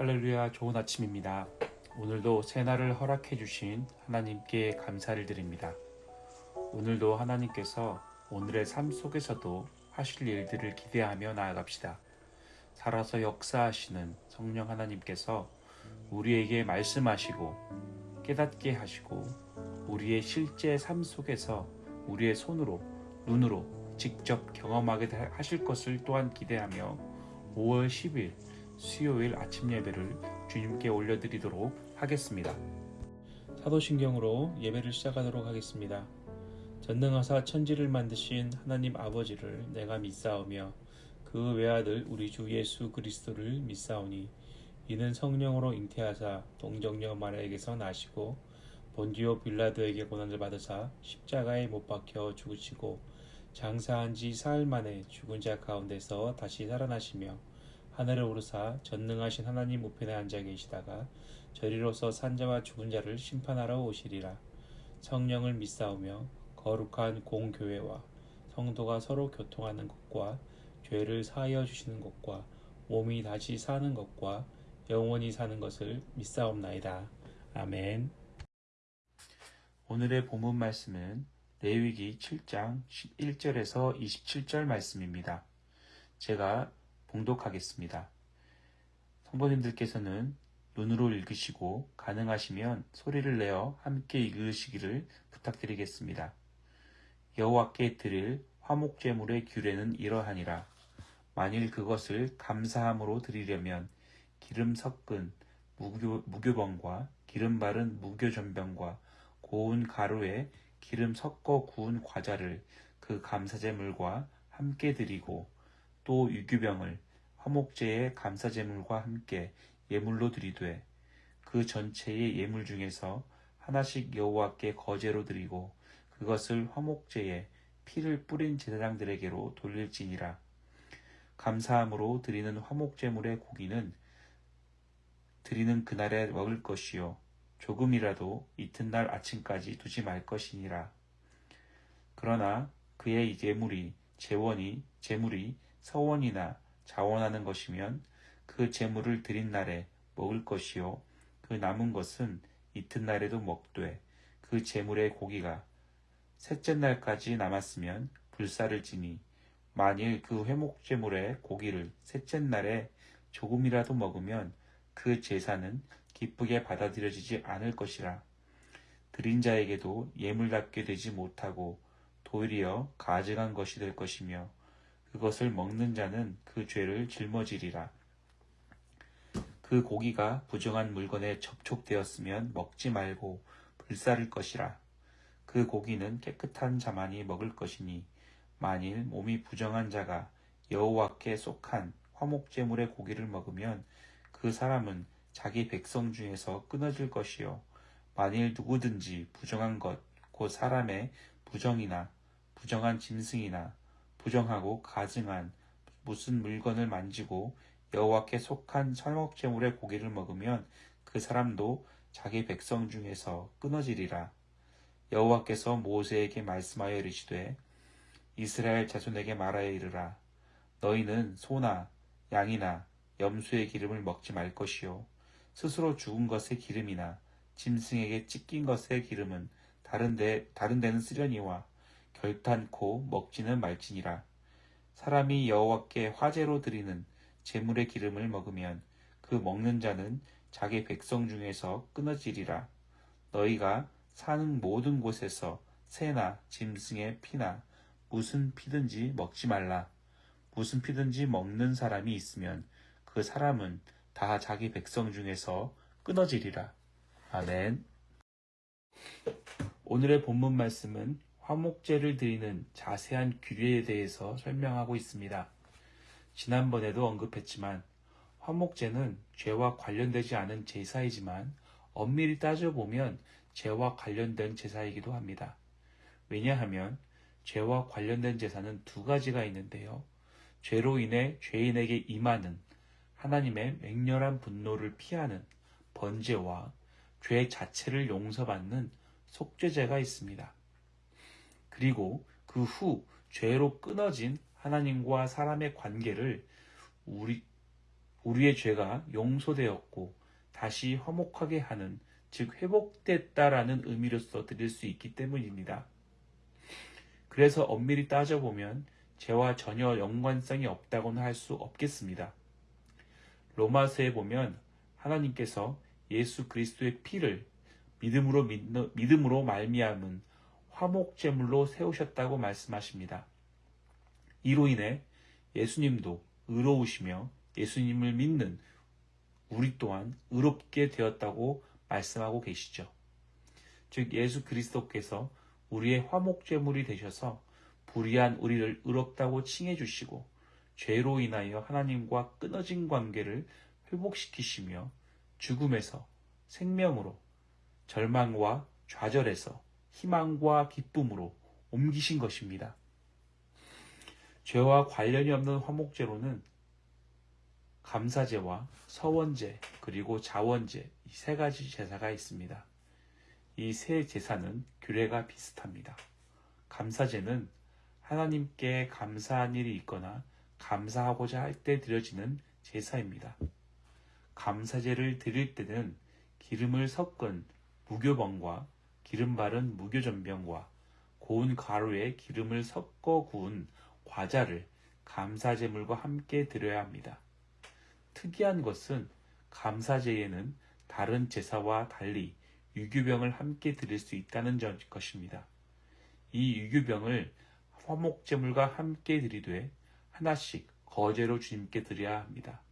할렐루야 좋은 아침입니다. 오늘도 새날을 허락해 주신 하나님께 감사를 드립니다. 오늘도 하나님께서 오늘의 삶 속에서도 하실 일들을 기대하며 나아갑시다. 살아서 역사하시는 성령 하나님께서 우리에게 말씀하시고 깨닫게 하시고 우리의 실제 삶 속에서 우리의 손으로 눈으로 직접 경험하게 하실 것을 또한 기대하며 5월 10일 수요일 아침 예배를 주님께 올려드리도록 하겠습니다. 사도신경으로 예배를 시작하도록 하겠습니다. 전능하사 천지를 만드신 하나님 아버지를 내가 믿사오며 그 외아들 우리 주 예수 그리스도를 믿사오니 이는 성령으로 잉태하사 동정녀 마리아에게서 나시고 본디오 빌라도에게 고난을 받으사 십자가에 못 박혀 죽으시고 장사한 지 사흘 만에 죽은 자 가운데서 다시 살아나시며 하늘에 오르사 전능하신 하나님 우편에 앉아 계시다가 저리로서 산자와 죽은 자를 심판하러 오시리라. 성령을 믿사오며 거룩한 공교회와 성도가 서로 교통하는 것과 죄를 사하여 주시는 것과 몸이 다시 사는 것과 영원히 사는 것을 믿사옵나이다. 아멘. 오늘의 본문 말씀은 레위기 7장 11절에서 27절 말씀입니다. 제가 봉독하겠습니다. 성도님들께서는 눈으로 읽으시고 가능하시면 소리를 내어 함께 읽으시기를 부탁드리겠습니다. 여호와께 드릴 화목제물의 규례는 이러하니라. 만일 그것을 감사함으로 드리려면 기름 섞은 무교, 무교병과 기름 바른 무교전병과 고운 가루에 기름 섞어 구운 과자를 그 감사제물과 함께 드리고 또 유규병을 화목제의 감사제물과 함께 예물로 드리되 그 전체의 예물 중에서 하나씩 여호와께 거제로 드리고 그것을 화목제에 피를 뿌린 제사장들에게로 돌릴지니라. 감사함으로 드리는 화목제물의 고기는 드리는 그날에 먹을 것이요 조금이라도 이튿날 아침까지 두지 말 것이니라. 그러나 그의 예물이 재원이 재물이 서원이나 자원하는 것이면 그 재물을 드린 날에 먹을 것이요. 그 남은 것은 이튿날에도 먹되 그 재물의 고기가 셋째 날까지 남았으면 불사를 지니 만일 그 회목 재물의 고기를 셋째 날에 조금이라도 먹으면 그 제사는 기쁘게 받아들여지지 않을 것이라. 드린 자에게도 예물답게 되지 못하고 도리어 가증한 것이 될 것이며 그것을 먹는 자는 그 죄를 짊어지리라. 그 고기가 부정한 물건에 접촉되었으면 먹지 말고 불사를 것이라. 그 고기는 깨끗한 자만이 먹을 것이니 만일 몸이 부정한 자가 여호와께 속한 화목제물의 고기를 먹으면 그 사람은 자기 백성 중에서 끊어질 것이요 만일 누구든지 부정한 것 곧 사람의 부정이나 부정한 짐승이나 부정하고 가증한 무슨 물건을 만지고 여호와께 속한 철목제물의 고기를 먹으면 그 사람도 자기 백성 중에서 끊어지리라. 여호와께서 모세에게 말씀하여 이르시되 이스라엘 자손에게 말하여 이르라. 너희는 소나 양이나 염소의 기름을 먹지 말 것이요. 스스로 죽은 것의 기름이나 짐승에게 찢긴 것의 기름은 다른 데, 다른 데는 쓰려니와 결탄코 먹지는 말지니라. 사람이 여호와께 화제로 드리는 제물의 기름을 먹으면 그 먹는 자는 자기 백성 중에서 끊어지리라. 너희가 사는 모든 곳에서 새나 짐승의 피나 무슨 피든지 먹지 말라. 무슨 피든지 먹는 사람이 있으면 그 사람은 다 자기 백성 중에서 끊어지리라. 아멘. 오늘의 본문 말씀은 화목제를 드리는 자세한 규례에 대해서 설명하고 있습니다. 지난번에도 언급했지만 화목제는 죄와 관련되지 않은 제사이지만 엄밀히 따져보면 죄와 관련된 제사이기도 합니다. 왜냐하면 죄와 관련된 제사는 두 가지가 있는데요. 죄로 인해 죄인에게 임하는 하나님의 맹렬한 분노를 피하는 번제와 죄 자체를 용서받는 속죄제가 있습니다. 그리고 그 후 죄로 끊어진 하나님과 사람의 관계를 우리 우리의 죄가 용서되었고 다시 화목하게 하는 즉 회복됐다라는 의미로서 드릴 수 있기 때문입니다. 그래서 엄밀히 따져보면 죄와 전혀 연관성이 없다고는 할 수 없겠습니다. 로마서에 보면 하나님께서 예수 그리스도의 피를 믿음으로 믿음으로 말미암은 화목 제물로 세우셨다고 말씀하십니다. 이로 인해 예수님도 의로우시며 예수님을 믿는 우리 또한 의롭게 되었다고 말씀하고 계시죠. 즉 예수 그리스도께서 우리의 화목 제물이 되셔서 불의한 우리를 의롭다고 칭해 주시고 죄로 인하여 하나님과 끊어진 관계를 회복시키시며 죽음에서 생명으로 절망과 좌절에서 희망과 기쁨으로 옮기신 것입니다. 죄와 관련이 없는 화목제로는 감사제와 서원제 그리고 자원제 이 세 가지 제사가 있습니다. 이 세 제사는 규례가 비슷합니다. 감사제는 하나님께 감사한 일이 있거나 감사하고자 할 때 드려지는 제사입니다. 감사제를 드릴 때는 기름을 섞은 무교병과 기름 바른 무교전병과 고운 가루에 기름을 섞어 구운 과자를 감사제물과 함께 드려야 합니다. 특이한 것은 감사제에는 다른 제사와 달리 유교병을 함께 드릴 수 있다는 것입니다. 이 유교병을 화목제물과 함께 드리되 하나씩 거제로 주님께 드려야 합니다.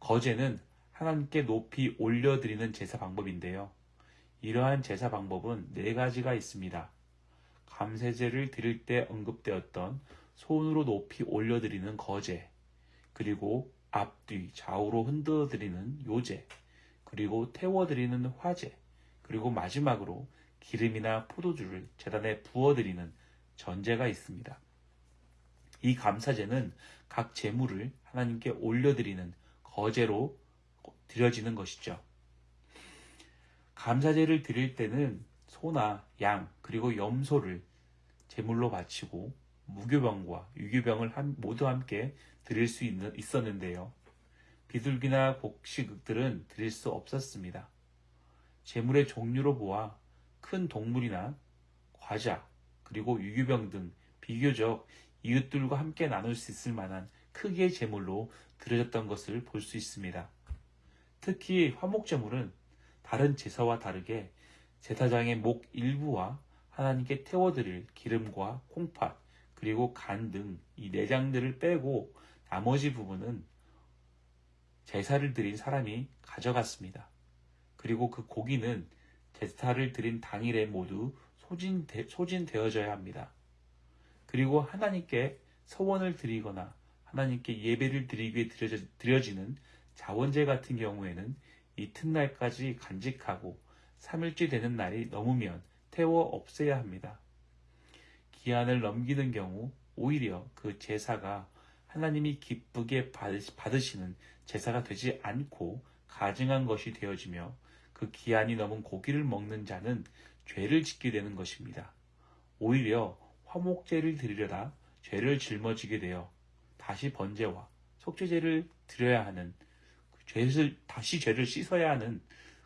거제는 하나님께 높이 올려드리는 제사 방법인데요. 이러한 제사 방법은 네 가지가 있습니다. 감세제를 드릴 때 언급되었던 손으로 높이 올려드리는 거제, 그리고 앞뒤 좌우로 흔들어드리는 요제, 그리고 태워드리는 화제, 그리고 마지막으로 기름이나 포도주를 재단에 부어드리는 전제가 있습니다. 이 감사제는 각 제물을 하나님께 올려드리는 거제로 드려지는 것이죠. 감사제를 드릴 때는 소나 양 그리고 염소를 제물로 바치고 무교병과 유교병을 모두 함께 드릴 수 있었는데요. 비둘기나 곡식들은 드릴 수 없었습니다. 제물의 종류로 보아 큰 동물이나 과자 그리고 유교병 등 비교적 이웃들과 함께 나눌 수 있을 만한 크기의 제물로 드려졌던 것을 볼 수 있습니다. 특히 화목제물은 다른 제사와 다르게 제사장의 목 일부와 하나님께 태워드릴 기름과 콩팥 그리고 간 등 이 내장들을 빼고 나머지 부분은 제사를 드린 사람이 가져갔습니다. 그리고 그 고기는 제사를 드린 당일에 모두 소진되, 소진되어져야 합니다. 그리고 하나님께 서원을 드리거나 하나님께 예배를 드리기 위해 드려지, 는 자원제 같은 경우에는 이튿날까지 간직하고 3일째 되는 날이 넘으면 태워 없애야 합니다. 기한을 넘기는 경우 오히려 그 제사가 하나님이 기쁘게 받으시는 제사가 되지 않고 가증한 것이 되어지며 그 기한이 넘은 고기를 먹는 자는 죄를 짓게 되는 것입니다. 오히려 화목제를 드리려다 죄를 짊어지게 되어 다시 번제와 속죄제를 드려야 하는 그 죄를 다시 죄를 씻어야 하는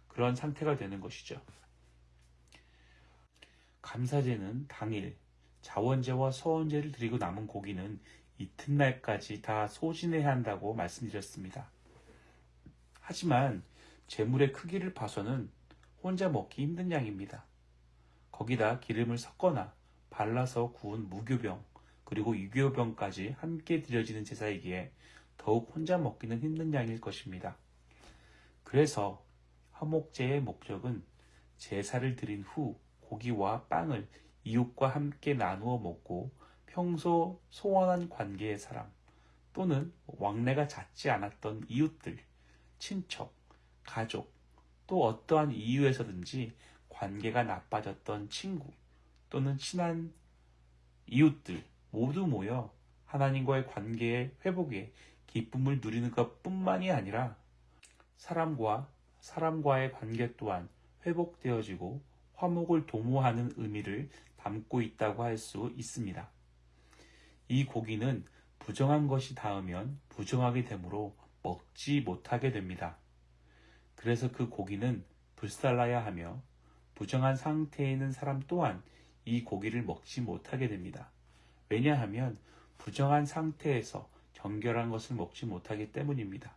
그런 상태가 되는 것이죠. 감사제는 당일 자원제와 서원제를 드리고 남은 고기는 이튿날까지 다 소진해야 한다고 말씀드렸습니다. 하지만 재물의 크기를 봐서는 혼자 먹기 힘든 양입니다. 거기다 기름을 섞거나 발라서 구운 무교병 그리고 유교병까지 함께 드려지는 제사이기에 더욱 혼자 먹기는 힘든 양일 것입니다. 그래서 화목제의 목적은 제사를 드린 후 고기와 빵을 이웃과 함께 나누어 먹고 평소 소원한 관계의 사람 또는 왕래가 잦지 않았던 이웃들, 친척, 가족, 또 어떠한 이유에서든지 관계가 나빠졌던 친구 또는 친한 이웃들 모두 모여 하나님과의 관계의 회복에 기쁨을 누리는 것 뿐만이 아니라 사람과 사람과의 관계 또한 회복되어지고 화목을 도모하는 의미를 담고 있다고 할 수 있습니다. 이 고기는 부정한 것이 닿으면 부정하게 되므로 먹지 못하게 됩니다. 그래서 그 고기는 불살라야 하며 부정한 상태에 있는 사람 또한 이 고기를 먹지 못하게 됩니다. 왜냐하면 부정한 상태에서 정결한 것을 먹지 못하기 때문입니다.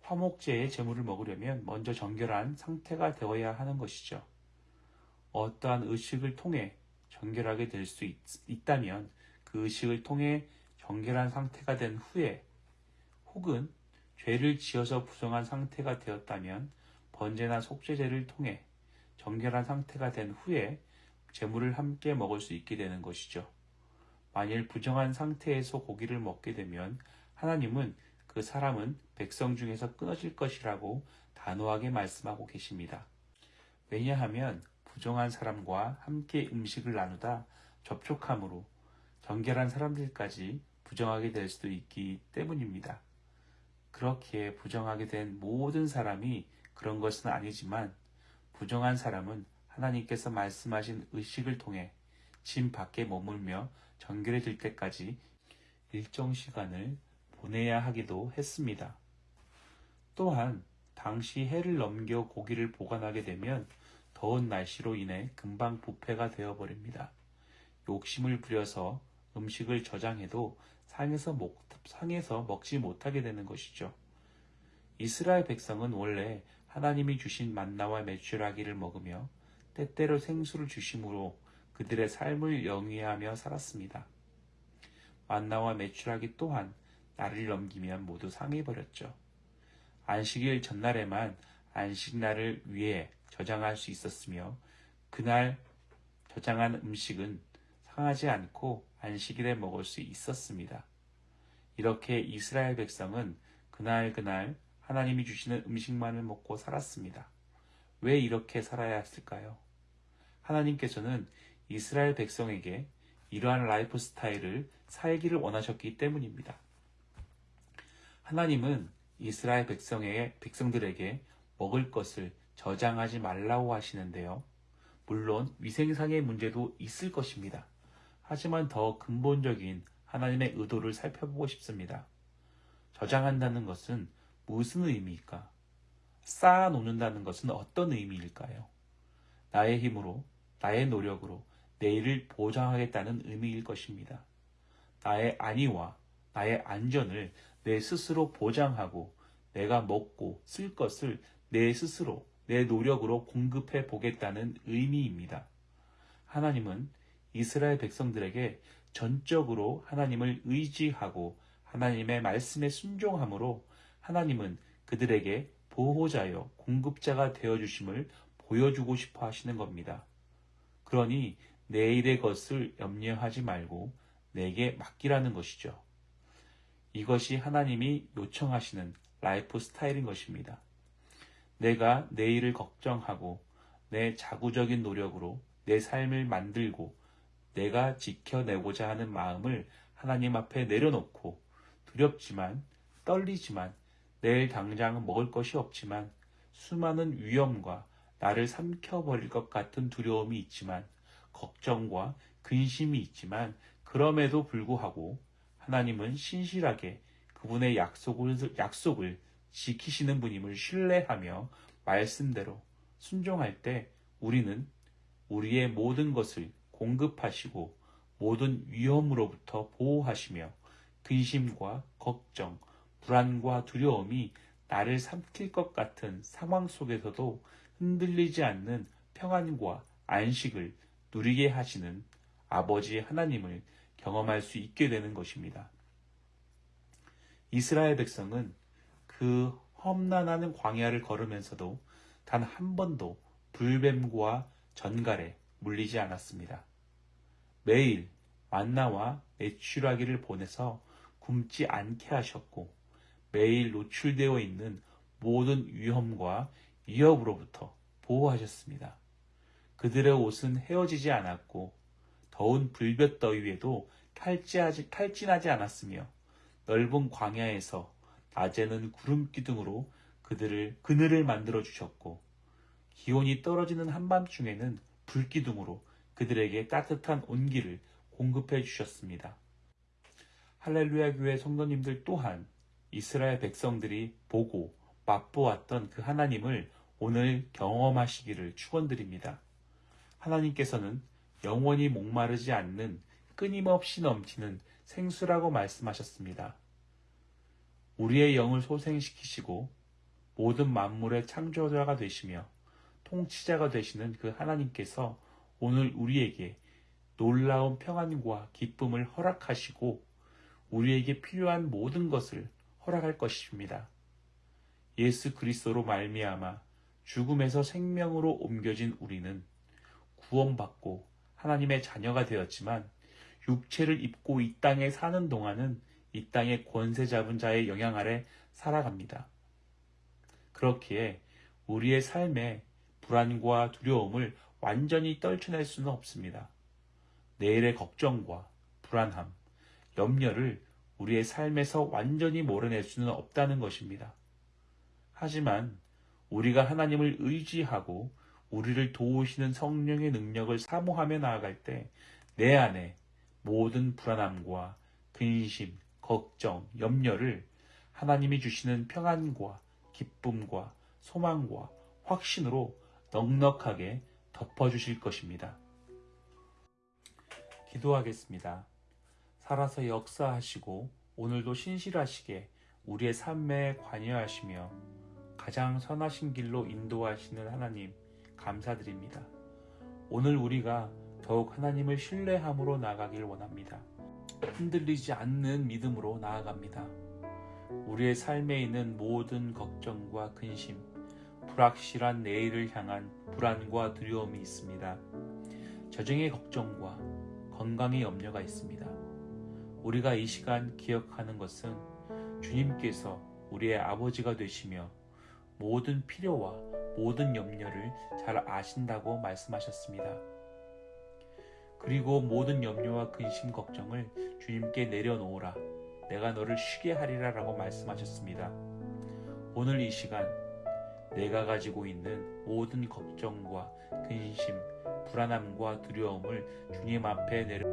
화목제의 제물을 먹으려면 먼저 정결한 상태가 되어야 하는 것이죠. 어떠한 의식을 통해 정결하게 될 수 있다면 그 의식을 통해 정결한 상태가 된 후에 혹은 죄를 지어서 부정한 상태가 되었다면 번제나 속죄제를 통해 정결한 상태가 된 후에 제물을 함께 먹을 수 있게 되는 것이죠. 만일 부정한 상태에서 고기를 먹게 되면 하나님은 그 사람은 백성 중에서 끊어질 것이라고 단호하게 말씀하고 계십니다. 왜냐하면 부정한 사람과 함께 음식을 나누다 접촉함으로 정결한 사람들까지 부정하게 될 수도 있기 때문입니다. 그렇게 부정하게 된 모든 사람이 그런 것은 아니지만 부정한 사람은 하나님께서 말씀하신 의식을 통해 짐 밖에 머물며 정결해질 때까지 일정 시간을 보내야 하기도 했습니다. 또한 당시 해를 넘겨 고기를 보관하게 되면 더운 날씨로 인해 금방 부패가 되어버립니다. 욕심을 부려서 음식을 저장해도 상에서, 먹, 상에서 먹지 못하게 되는 것이죠. 이스라엘 백성은 원래 하나님이 주신 만나와 메추라기를 먹으며 때때로 생수를 주심으로 그들의 삶을 영위하며 살았습니다. 만나와 메추라기 또한 날을 넘기면 모두 상해버렸죠. 안식일 전날에만 안식날을 위해 저장할 수 있었으며 그날 저장한 음식은 상하지 않고 안식일에 먹을 수 있었습니다. 이렇게 이스라엘 백성은 그날 그날 하나님이 주시는 음식만을 먹고 살았습니다. 왜 이렇게 살아야 했을까요? 하나님께서는 이스라엘 백성에게 이러한 라이프 스타일을 살기를 원하셨기 때문입니다. 하나님은 이스라엘 백성의 백성들에게 먹을 것을 저장하지 말라고 하시는데요. 물론 위생상의 문제도 있을 것입니다. 하지만 더 근본적인 하나님의 의도를 살펴보고 싶습니다. 저장한다는 것은 무슨 의미일까? 쌓아 놓는다는 것은 어떤 의미일까요? 나의 힘으로, 나의 노력으로 내일을 보장하겠다는 의미일 것입니다. 나의 안위와 나의 안전을 내 스스로 보장하고 내가 먹고 쓸 것을 내 스스로 내 노력으로 공급해 보겠다는 의미입니다. 하나님은 이스라엘 백성들에게 전적으로 하나님을 의지하고 하나님의 말씀에 순종함으로 하나님은 그들에게 보호자여 공급자가 되어 주심을 보여주고 싶어 하시는 겁니다. 그러니 내일의 것을 염려하지 말고 내게 맡기라는 것이죠. 이것이 하나님이 요청하시는 라이프 스타일인 것입니다. 내가 내일을 걱정하고 내 자구적인 노력으로 내 삶을 만들고 내가 지켜내고자 하는 마음을 하나님 앞에 내려놓고 두렵지만 떨리지만 내일 당장 먹을 것이 없지만 수많은 위험과 나를 삼켜버릴 것 같은 두려움이 있지만 걱정과 근심이 있지만 그럼에도 불구하고 하나님은 신실하게 그분의 약속을, 약속을 지키시는 분임을 신뢰하며 말씀대로 순종할 때 우리는 우리의 모든 것을 공급하시고 모든 위험으로부터 보호하시며 근심과 걱정, 불안과 두려움이 나를 삼킬 것 같은 상황 속에서도 흔들리지 않는 평안과 안식을 누리게 하시는 아버지 하나님을 경험할 수 있게 되는 것입니다. 이스라엘 백성은 그 험난하는 광야를 걸으면서도 단 한 번도 불뱀과 전갈에 물리지 않았습니다. 매일 만나와 매출하기를 보내서 굶지 않게 하셨고 매일 노출되어 있는 모든 위험과 위협으로부터 보호하셨습니다. 그들의 옷은 헤어지지 않았고 더운 불볕더위에도 탈진하지, 탈진하지 않았으며 넓은 광야에서 낮에는 구름 기둥으로 그들을 그늘을 만들어 주셨고 기온이 떨어지는 한밤중에는 불기둥으로 그들에게 따뜻한 온기를 공급해 주셨습니다. 할렐루야 교회 성도님들 또한 이스라엘 백성들이 보고 맛보았던 그 하나님을 오늘 경험하시기를 축원드립니다. 하나님께서는 영원히 목마르지 않는 끊임없이 넘치는 생수라고 말씀하셨습니다. 우리의 영을 소생시키시고 모든 만물의 창조자가 되시며 통치자가 되시는 그 하나님께서 오늘 우리에게 놀라운 평안과 기쁨을 허락하시고 우리에게 필요한 모든 것을 허락할 것입니다. 예수 그리스도로 말미암아 죽음에서 생명으로 옮겨진 우리는 구원받고 하나님의 자녀가 되었지만 육체를 입고 이 땅에 사는 동안은 이 땅의 권세 잡은 자의 영향 아래 살아갑니다. 그렇기에 우리의 삶에 불안과 두려움을 완전히 떨쳐낼 수는 없습니다. 내일의 걱정과 불안함, 염려를 우리의 삶에서 완전히 몰아낼 수는 없다는 것입니다. 하지만 우리가 하나님을 의지하고 우리를 도우시는 성령의 능력을 사모하며 나아갈 때 내 안에 모든 불안함과 근심, 걱정, 염려를 하나님이 주시는 평안과 기쁨과 소망과 확신으로 넉넉하게 덮어주실 것입니다. 기도하겠습니다. 살아서 역사하시고 오늘도 신실하시게 우리의 삶에 관여하시며 가장 선하신 길로 인도하시는 하나님 감사드립니다. 오늘 우리가 더욱 하나님을 신뢰함으로 나가길 원합니다. 흔들리지 않는 믿음으로 나아갑니다. 우리의 삶에 있는 모든 걱정과 근심, 불확실한 내일을 향한 불안과 두려움이 있습니다. 저정의 걱정과 건강의 염려가 있습니다. 우리가 이 시간 기억하는 것은 주님께서 우리의 아버지가 되시며 모든 필요와 모든 염려를 잘 아신다고 말씀하셨습니다. 그리고 모든 염려와 근심 걱정을 주님께 내려놓으라. 내가 너를 쉬게 하리라 라고 말씀하셨습니다. 오늘 이 시간 내가 가지고 있는 모든 걱정과 근심, 불안함과 두려움을 주님 앞에 내려